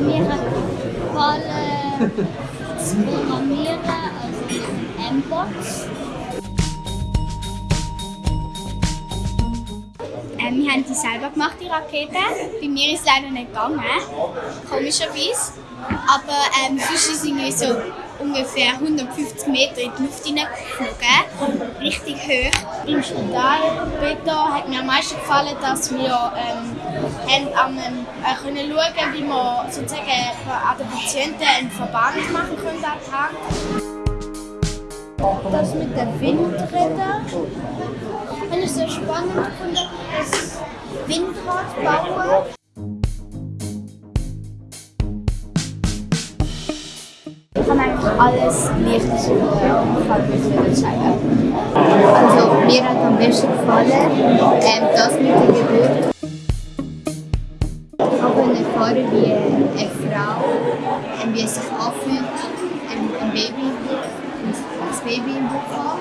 Mir hat gefallen das Programmieren, also M-Box. Ähm, wir haben die selber gemacht, die Rakete. Bei mir ist es leider nicht gegangen, komischerweise. Aber ähm, sonst sind wir so ungefähr 150 Meter in die Luft hineingeflogen, richtig hoch. Im Spital hat mir am meisten gefallen, dass wir ähm, haben an äh, können schauen wie wir sozusagen an den Patienten einen Verband machen können an. Das mit den Windrädern habe ich sehr spannend gefunden, das Windrad bauen. Habe eigentlich alles leicht kann mich nicht sagen. Also mir hat am besten gefallen ähm, das mit der Geburt. Ich habe erfahren, wie eine Frau ähm, wie sich anfühlt, ein, ein Baby, das Baby im Bauch.